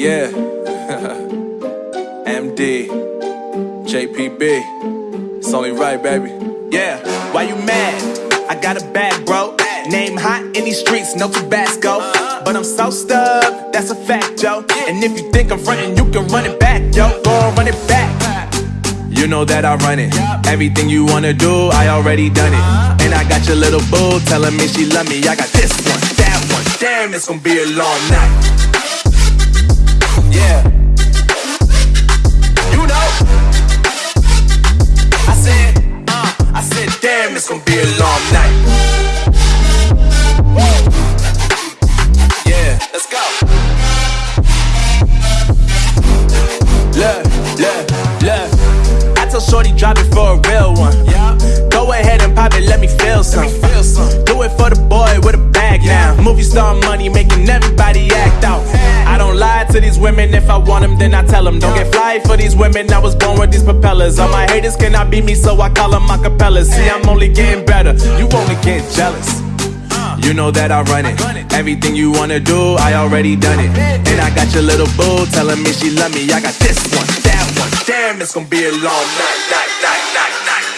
yeah. MD, JPB. It's only right, baby. Yeah, why you mad? I got a bad bro. Name hot in these streets, no Tabasco. But I'm so stuck, that's a fact, yo. And if you think I'm frontin', you can run it back, yo. Go on, run it back. You know that I run it. Everything you wanna do, I already done it. And I got your little boo telling me she love me. I got this one, that one. Damn, it's gonna be a long night. It's gonna be a long night. Yeah, let's go. Look, look, look. I tell Shorty drop it for a real one. Yeah. Go ahead and pop it, let me feel some. Let me feel some. Do it for the boy with a bag Yeah. now. Movie star money making everybody act out. To these women. If I want them, then I tell them. Don't get fly for these women. I was born with these propellers. All my haters cannot beat me, so I call them acapellas. See, I'm only getting better. You only get jealous. You know that I run it. Everything you wanna do, I already done it. And I got your little boo telling me she love me. I got this one, that one. Damn, it's gonna be a long night, night, night, night, night.